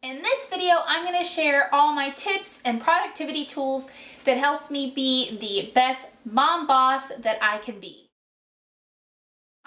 In this video, I'm going to share all my tips and productivity tools that helps me be the best mom boss that I can be.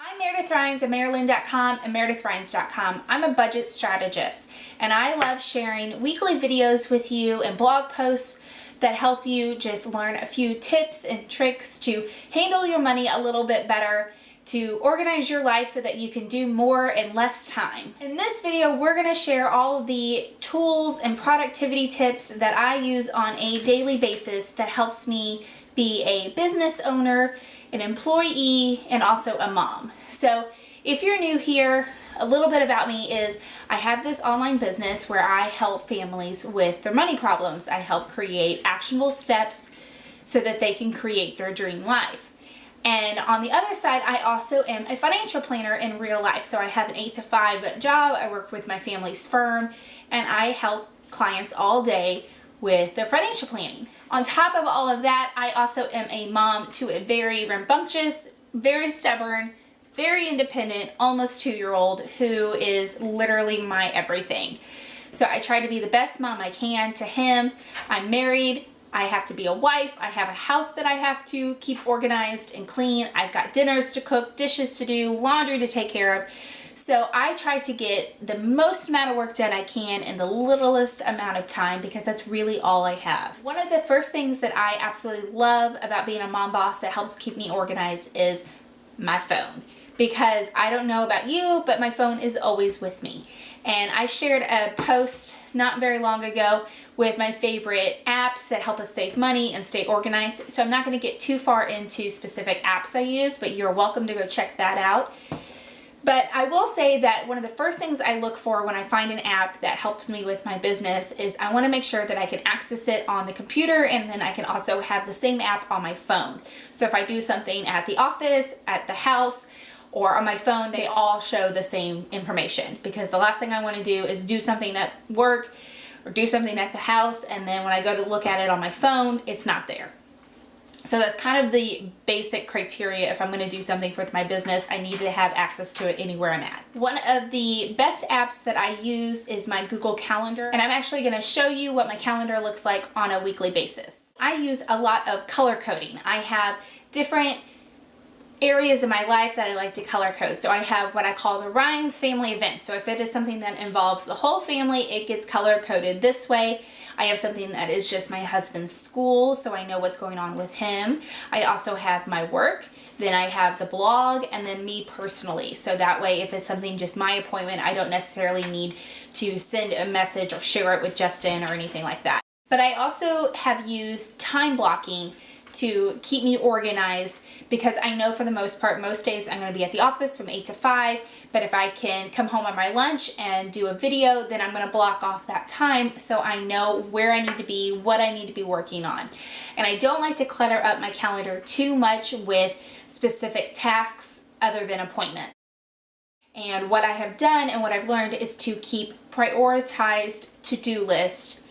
I'm Meredith Rhines at Maryland.com and MeredithRhines.com. I'm a budget strategist and I love sharing weekly videos with you and blog posts that help you just learn a few tips and tricks to handle your money a little bit better to organize your life so that you can do more in less time. In this video, we're gonna share all of the tools and productivity tips that I use on a daily basis that helps me be a business owner, an employee, and also a mom. So if you're new here, a little bit about me is I have this online business where I help families with their money problems. I help create actionable steps so that they can create their dream life. And on the other side, I also am a financial planner in real life. So I have an 8 to 5 job, I work with my family's firm, and I help clients all day with their financial planning. On top of all of that, I also am a mom to a very rambunctious, very stubborn, very independent, almost two-year-old who is literally my everything. So I try to be the best mom I can to him. I'm married, I have to be a wife, I have a house that I have to keep organized and clean, I've got dinners to cook, dishes to do, laundry to take care of. So I try to get the most amount of work done I can in the littlest amount of time because that's really all I have. One of the first things that I absolutely love about being a mom boss that helps keep me organized is my phone because I don't know about you, but my phone is always with me. And I shared a post not very long ago with my favorite apps that help us save money and stay organized. So I'm not going to get too far into specific apps I use, but you're welcome to go check that out. But I will say that one of the first things I look for when I find an app that helps me with my business is I want to make sure that I can access it on the computer and then I can also have the same app on my phone. So if I do something at the office, at the house, or on my phone, they all show the same information because the last thing I want to do is do something at work or do something at the house and then when I go to look at it on my phone, it's not there. So that's kind of the basic criteria if I'm going to do something for my business. I need to have access to it anywhere I'm at. One of the best apps that I use is my Google Calendar and I'm actually going to show you what my calendar looks like on a weekly basis. I use a lot of color coding. I have different areas in my life that I like to color code. So I have what I call the Rhines family event. So if it is something that involves the whole family, it gets color coded this way. I have something that is just my husband's school, so I know what's going on with him. I also have my work, then I have the blog, and then me personally. So that way, if it's something just my appointment, I don't necessarily need to send a message or share it with Justin or anything like that. But I also have used time blocking to keep me organized because I know for the most part most days I'm going to be at the office from 8 to 5 but if I can come home on my lunch and do a video then I'm going to block off that time so I know where I need to be, what I need to be working on. And I don't like to clutter up my calendar too much with specific tasks other than appointments. And what I have done and what I've learned is to keep prioritized to-do list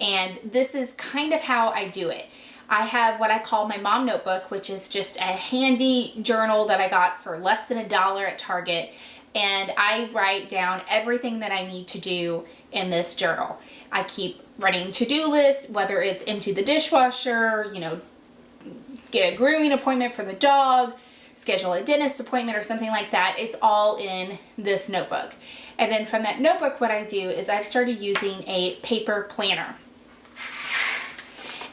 and this is kind of how I do it. I have what I call my mom notebook, which is just a handy journal that I got for less than a dollar at Target. And I write down everything that I need to do in this journal. I keep writing to-do lists, whether it's empty the dishwasher, you know, get a grooming appointment for the dog, schedule a dentist appointment or something like that. It's all in this notebook. And then from that notebook, what I do is I've started using a paper planner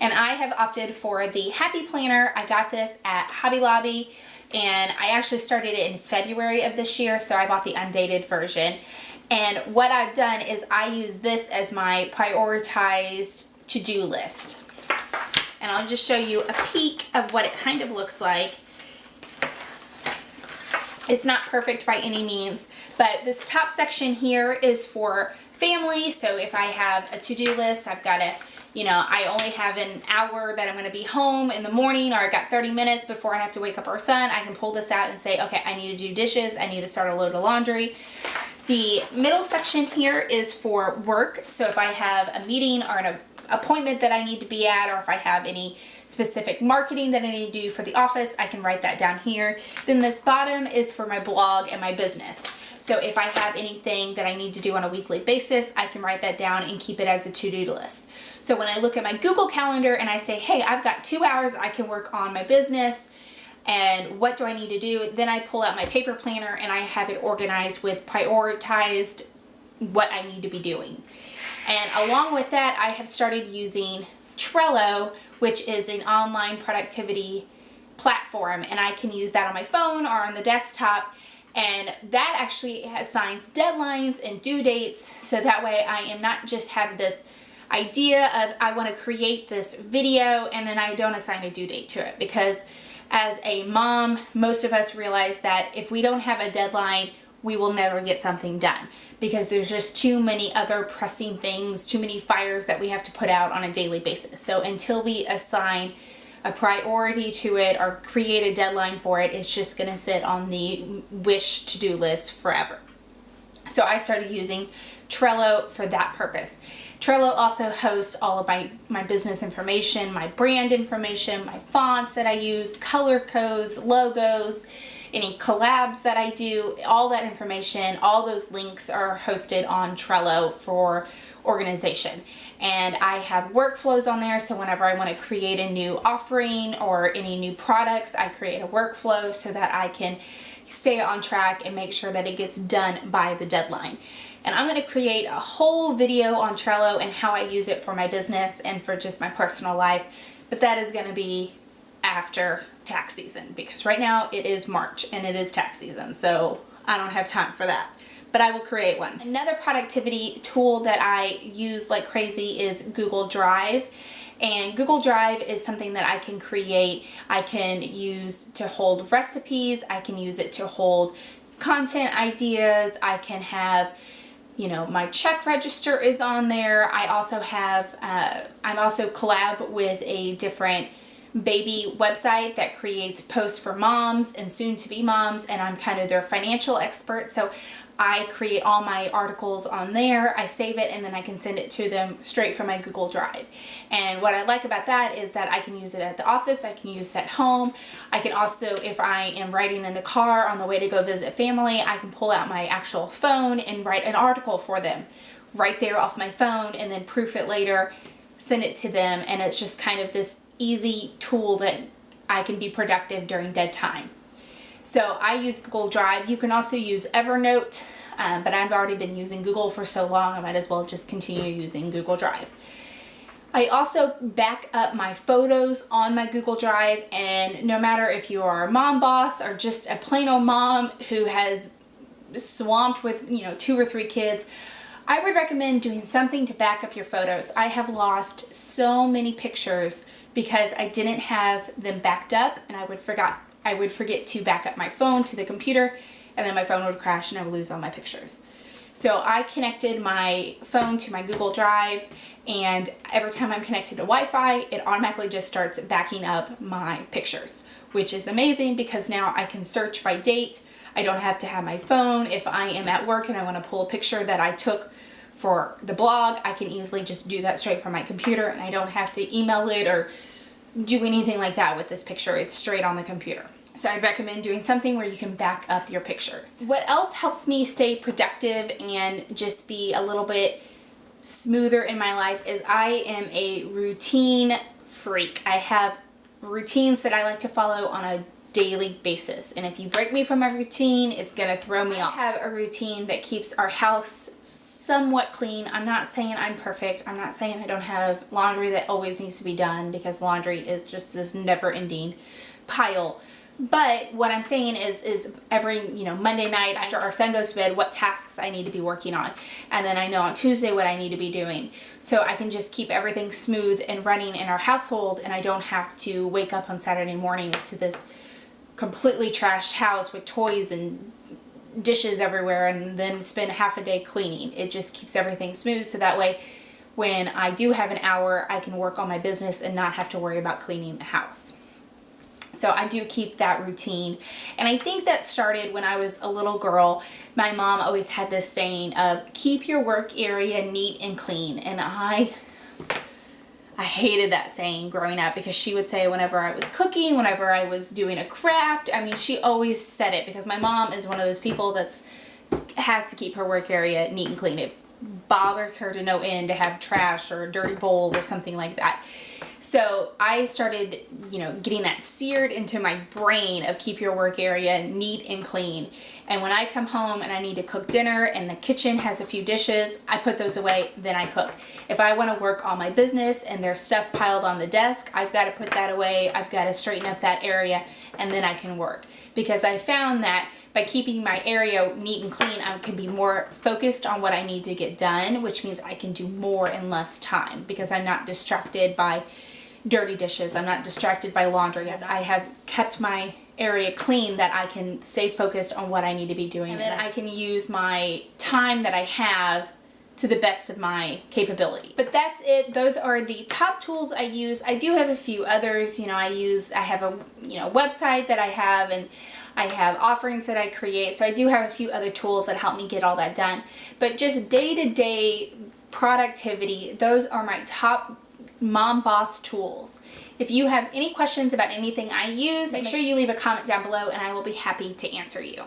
and I have opted for the Happy Planner. I got this at Hobby Lobby and I actually started it in February of this year so I bought the undated version and what I've done is I use this as my prioritized to-do list and I'll just show you a peek of what it kind of looks like. It's not perfect by any means but this top section here is for family so if I have a to-do list I've got to you know, I only have an hour that I'm going to be home in the morning or I got 30 minutes before I have to wake up our son, I can pull this out and say, okay, I need to do dishes, I need to start a load of laundry. The middle section here is for work. So if I have a meeting or an appointment that I need to be at or if I have any specific marketing that I need to do for the office, I can write that down here. Then this bottom is for my blog and my business. So if I have anything that I need to do on a weekly basis, I can write that down and keep it as a to-do list. So when I look at my Google Calendar and I say, hey, I've got two hours I can work on my business, and what do I need to do? Then I pull out my paper planner and I have it organized with prioritized what I need to be doing. And along with that, I have started using Trello, which is an online productivity platform. And I can use that on my phone or on the desktop and that actually assigns deadlines and due dates. So that way I am not just have this idea of I want to create this video and then I don't assign a due date to it. Because as a mom most of us realize that if we don't have a deadline we will never get something done. Because there's just too many other pressing things too many fires that we have to put out on a daily basis. So until we assign a priority to it or create a deadline for it, it's just gonna sit on the wish to-do list forever. So I started using Trello for that purpose. Trello also hosts all of my, my business information, my brand information, my fonts that I use, color codes, logos, any collabs that I do, all that information, all those links are hosted on Trello for organization. And I have workflows on there, so whenever I want to create a new offering or any new products, I create a workflow so that I can stay on track and make sure that it gets done by the deadline. And I'm going to create a whole video on Trello and how I use it for my business and for just my personal life, but that is going to be after tax season because right now it is March and it is tax season so I don't have time for that but I will create one. Another productivity tool that I use like crazy is Google Drive and Google Drive is something that I can create. I can use to hold recipes. I can use it to hold content ideas. I can have you know, my check register is on there. I also have, uh, I'm also collab with a different baby website that creates posts for moms and soon to be moms and I'm kind of their financial expert so I create all my articles on there, I save it, and then I can send it to them straight from my Google Drive. And what I like about that is that I can use it at the office, I can use it at home. I can also, if I am writing in the car on the way to go visit family, I can pull out my actual phone and write an article for them right there off my phone and then proof it later, send it to them, and it's just kind of this easy tool that I can be productive during dead time. So I use Google Drive. You can also use Evernote, um, but I've already been using Google for so long, I might as well just continue using Google Drive. I also back up my photos on my Google Drive and no matter if you are a mom boss or just a plain old mom who has swamped with, you know, two or three kids, I would recommend doing something to back up your photos. I have lost so many pictures because I didn't have them backed up and I would forgot I would forget to back up my phone to the computer and then my phone would crash and I would lose all my pictures. So I connected my phone to my Google Drive and every time I'm connected to Wi-Fi, it automatically just starts backing up my pictures, which is amazing because now I can search by date. I don't have to have my phone. If I am at work and I want to pull a picture that I took for the blog, I can easily just do that straight from my computer and I don't have to email it or do anything like that with this picture. It's straight on the computer. So I'd recommend doing something where you can back up your pictures. What else helps me stay productive and just be a little bit smoother in my life is I am a routine freak. I have routines that I like to follow on a daily basis and if you break me from my routine it's gonna throw me off. I have a routine that keeps our house somewhat clean. I'm not saying I'm perfect. I'm not saying I don't have laundry that always needs to be done because laundry is just this never ending pile. But what I'm saying is, is every, you know, Monday night after our son goes to bed, what tasks I need to be working on. And then I know on Tuesday what I need to be doing. So I can just keep everything smooth and running in our household and I don't have to wake up on Saturday mornings to this completely trashed house with toys and dishes everywhere and then spend half a day cleaning. It just keeps everything smooth so that way when I do have an hour I can work on my business and not have to worry about cleaning the house. So I do keep that routine. And I think that started when I was a little girl. My mom always had this saying of keep your work area neat and clean. And I I hated that saying growing up because she would say whenever I was cooking, whenever I was doing a craft, I mean, she always said it because my mom is one of those people that's has to keep her work area neat and clean. It bothers her to no end to have trash or a dirty bowl or something like that. So I started, you know, getting that seared into my brain of keep your work area neat and clean. And when I come home and I need to cook dinner and the kitchen has a few dishes, I put those away, then I cook. If I want to work on my business and there's stuff piled on the desk, I've got to put that away. I've got to straighten up that area and then I can work. Because I found that by keeping my area neat and clean, I can be more focused on what I need to get done, which means I can do more in less time because I'm not distracted by dirty dishes. I'm not distracted by laundry. As I have kept my area clean that I can stay focused on what I need to be doing. And then I can use my time that I have to the best of my capability. But that's it. Those are the top tools I use. I do have a few others. You know, I use, I have a, you know, website that I have and I have offerings that I create. So I do have a few other tools that help me get all that done. But just day-to-day -day productivity, those are my top mom boss tools. If you have any questions about anything I use, make sure you leave a comment down below and I will be happy to answer you.